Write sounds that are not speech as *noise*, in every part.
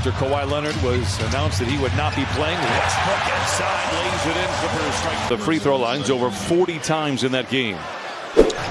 after Kawhi Leonard was announced that he would not be playing. Westbrook inside lays it in. Clippers strike the free throw lines over 40 times in that game.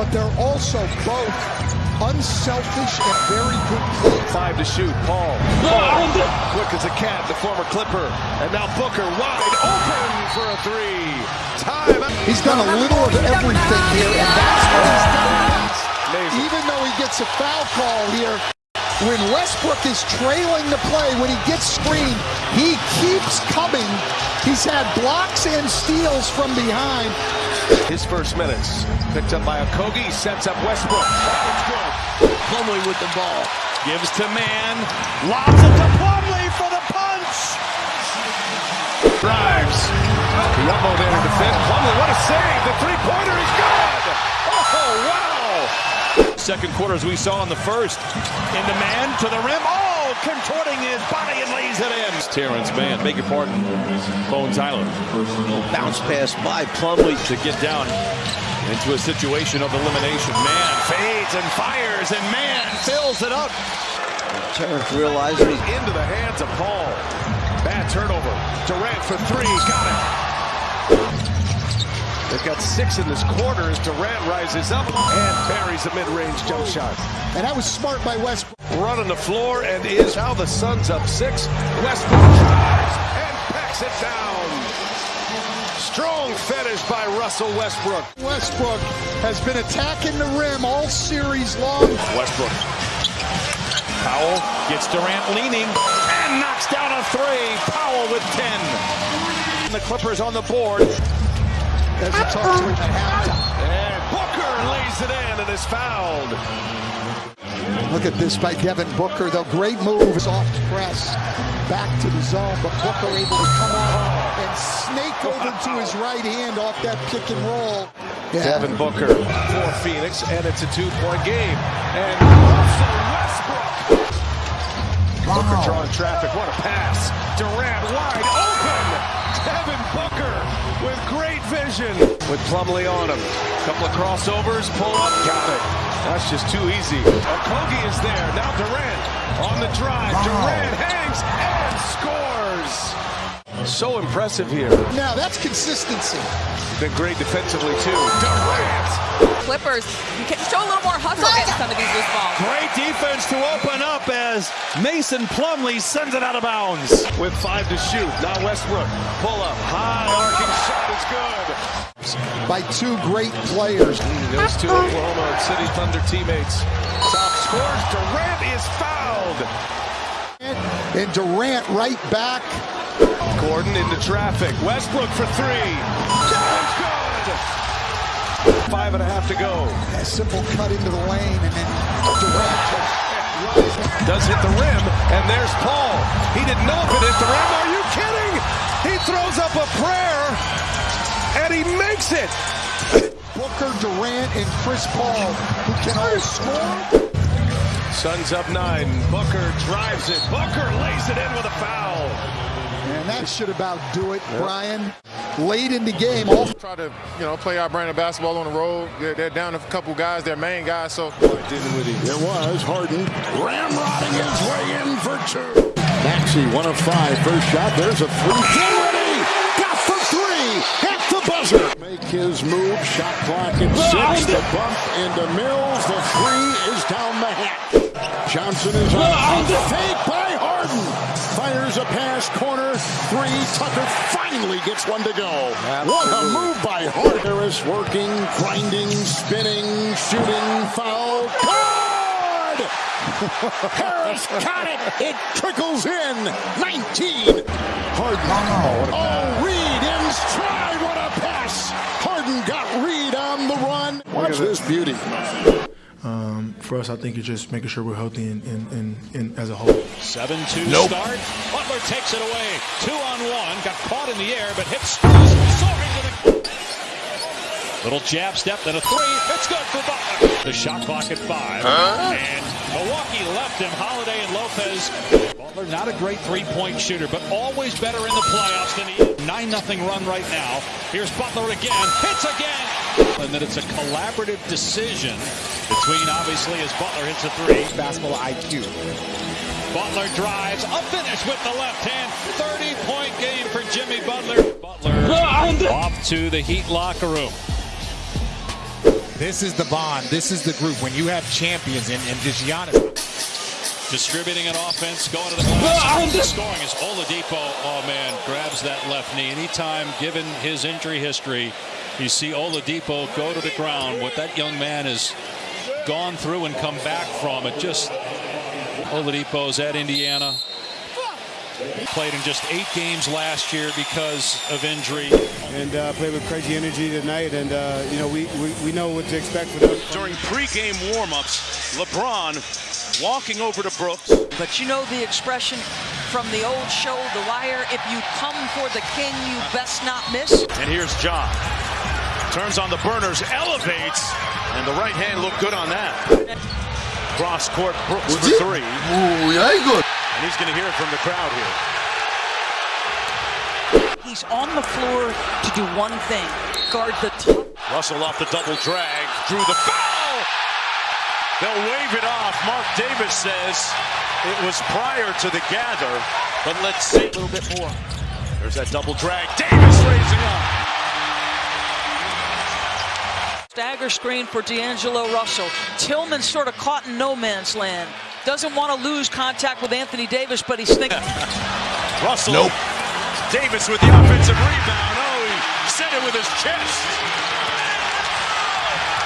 But they're also both unselfish and very good players. Five to shoot. Paul. Quick as a cat, the former Clipper. And now Booker wide open for a three. Time. He's done a little of everything here, and that's what he's done. Amazing. Even though he gets a foul call here, when Westbrook is trailing the play, when he gets screened, he keeps coming. He's had blocks and steals from behind. His first minutes. Picked up by Okogie. Sets up Westbrook. That good. Plumlee with the ball. Gives to Mann. Lobs it to Plumlee for the punch. Drives. Kiyamo there to defend. Plumlee, what a save. The three-pointer is good. Oh, wow. Second quarter, as we saw in the first. Into Mann to the rim. Oh, contorting his body and lays it in. Terance Mann, beg your pardon. Bones Hyland. Bounce pass by Plumlee. to get down into a situation of elimination. Mann fades and fires, and Mann fills it up. Terrence realizes he's Into the hands of Paul. Bad turnover. Durant for three. Got it. They've got six in this quarter as Durant rises up and buries a mid-range jump shot. And that was smart by Westbrook. Run on the floor and is how the Suns up six. Westbrook drives and packs it down. Strong finish by Russell Westbrook. Westbrook has been attacking the rim all series long. Westbrook. Powell gets Durant leaning and knocks down a three. Powell with 10. The Clippers on the board. As we talked to him at halftime. And Booker lays it in and is fouled. Look at this by Devin Booker. The great move is off press. Back to the zone, but Booker able to come out and snake over to his right hand off that pick and roll. Yeah. Devin Booker for Phoenix, and it's a two-point game. And Russell Westbrook. Booker drawing traffic. What a pass. Durant wide open. Devin Booker with great vision. With Plumlee on him. Couple of crossovers. Pull up. Got it. That's just too easy. Okogie is there. Now Durant on the drive. Durant hangs and scores. So impressive here. Now that's consistency. Been great defensively too. Durant. Clippers can show a little more hustle against some of these loose balls. Great defense to open up as Mason Plumlee sends it out of bounds. with five to shoot. Now Westbrook. Pull up. High arcing shot is good. By two great players. Those two Oklahoma City Thunder teammates. Top scores. Durant is fouled. And Durant right back. Gordon into traffic. Westbrook for three. That one's good. Five and a half to go. A simple cut into the lane and then Durant Does hit the rim, and there's Paul. He didn't know if it hit the rim. Are you kidding? He throws up a prayer, and he makes it. Booker, Durant, and Chris Paul, who can all score. Suns up nine. Booker drives it. Booker lays it in with a foul. And that should about do it, Brian. Late in the game, all try to, you know, play our brand of basketball on the road. They're, they're down a couple guys, their main guys, so There was Harden ramrodding his way in for two. Maxey, one of five. First shot. There's a three. Get. Got for three. At the buzzer. Make his move. Shot clock at six. The bump into Mills. The three is down the hat. Johnson is on the fake by Harden. Fires a pass. Corner. Three. Tucker finally gets one to go. What a move by Harden. Harris working, grinding, spinning, shooting, foul. Good! *laughs* Harris got it. It trickles in. 19. Harden. Oh, Reed in stride. What a pass. Harden got Reed on the run. Watch this beauty. Um, for us, I think it's just making sure we're healthy and, and, and, and as a whole. 7-2 start. Butler takes it away. Two on one. Got caught in the air, but hits soaring to the... Little jab step, then a three. It's good for Butler. The shot clock at five. And Milwaukee left him. Holiday and Lopez. Butler not a great three-point shooter, but always better in the playoffs than he 9-0 run right now. Here's Butler again. Hits again. And then it's a collaborative decision between, obviously, as Butler hits a three. basketball IQ. Butler drives, a finish with the left hand. 30-point game for Jimmy Butler. Butler off to the Heat locker room. This is the bond. This is the group. When you have champions and, and just Giannis. Distributing an offense, going to the glass. Scoring is Oladipo. Oh, man, grabs that left knee. Anytime, given his injury history, you see Oladipo go to the ground. What that young man has gone through and come back from, it just... Oladipo's at Indiana. Played in just eight games last year because of injury. And uh, played with crazy energy tonight, and uh, you know we, we, we know what to expect for them. During pregame warmups, LeBron walking over to Brooks. But you know the expression from the old show, The Wire, if you come for the king, you best not miss. And here's John. Turns on the burners, elevates, and the right hand looked good on that. Cross court, Brooks for three. Ooh, yeah, good. And he's going to hear it from the crowd here. He's on the floor to do one thing, guard the top. Russell off the double drag, drew the foul. They'll wave it off. Mark Davis says it was prior to the gather, but let's see. A little bit more. There's that double drag. Davis raising up. Stagger screen for D'Angelo Russell. Tillman sort of caught in no man's land. Doesn't want to lose contact with Anthony Davis, but he's thinking. *laughs* Russell. Nope. Davis with the offensive rebound. Oh, he said it with his chest.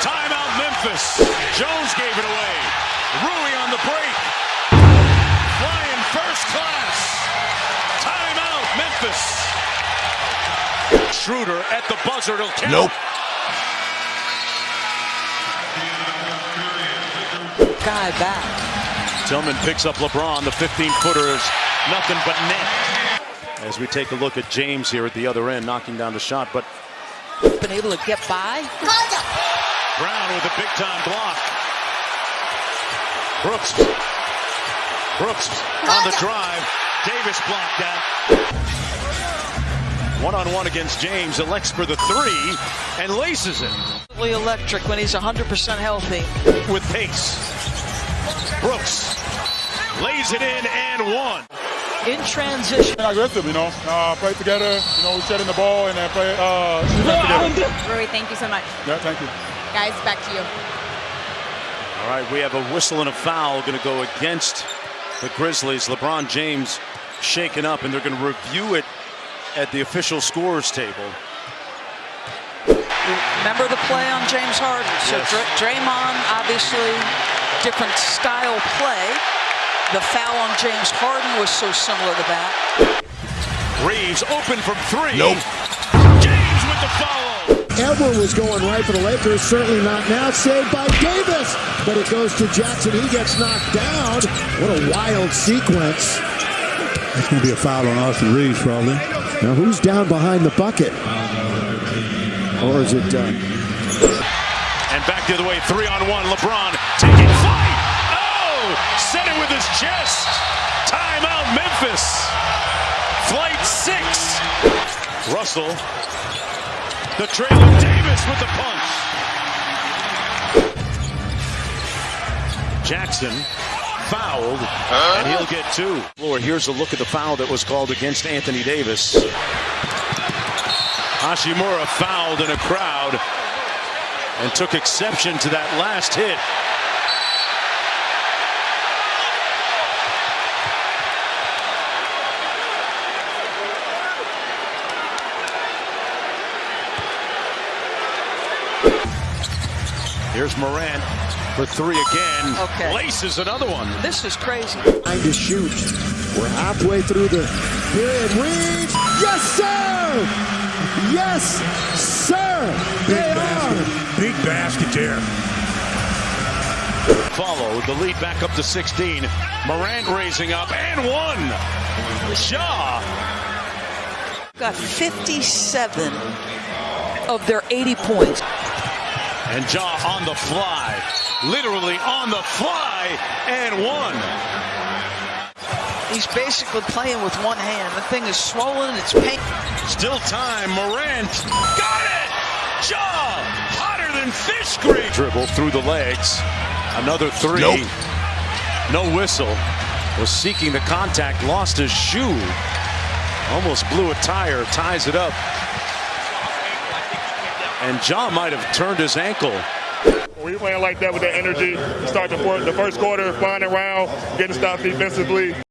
Timeout Memphis. Jones gave it away. Rui on the break. Flying first class. Timeout Memphis. Schroeder at the buzzer. It'll count. Nope. Guy back. Tillman picks up LeBron. The 15-footer is nothing but net. As we take a look at James here at the other end, knocking down the shot, but Been able to get by. Brown with a big-time block. Brooks. Brooks on the drive. Davis blocked that. One-on-one against James, elects for the three, and laces it electric when he's 100% healthy. with pace. Brooks lays it in and one. In transition. Aggressive, you know. Uh, play together. You know, shedding the ball and then play uh, together. Rory, thank you so much. Yeah, thank you. Guys, back to you. All right, we have a whistle and a foul going to go against the Grizzlies. LeBron James shaken up, and they're going to review it at the official scores table. Remember the play on James Harden. So Yes. Dr- Draymond, obviously, different style play. The foul on James Harden was so similar to that. Reaves open from three. Nope. James with the follow. Ever was going right for the Lakers. Certainly not now. Saved by Davis. But it goes to Jackson. He gets knocked down. What a wild sequence. That's going to be a foul on Austin Reaves, probably. Now who's down behind the bucket? Or is it uh, And back the other way, three on one. LeBron taking flight. Oh, set it with his chest. Timeout, Memphis. Flight six. Russell. The trailer Davis with the punch. Jackson fouled, and he'll get two. Lord, here's a look at the foul that was called against Anthony Davis. Hachimura fouled in a crowd and took exception to that last hit. Here's Morant for three again. Okay. Laces another one. This is crazy. trying to shoot? We're halfway through the period. Reaves. Yes, sir. Yes, sir. They are. Big basket there. Follow the lead back up to 16. Morant raising up and one. Shaw. Got 57 of their 80 points. And Ja on the fly. Literally on the fly and one. He's basically playing with one hand. The thing is swollen. It's pain. Still time. Morant. Got it. Ja. Hotter than fish grease. Dribble through the legs. Another three. Nope. No whistle. was seeking the contact, lost his shoe, almost blew a tire, ties it up. And John might have turned his ankle. We playing like that with that energy. Start the, the first quarter, flying around, getting stopped defensively.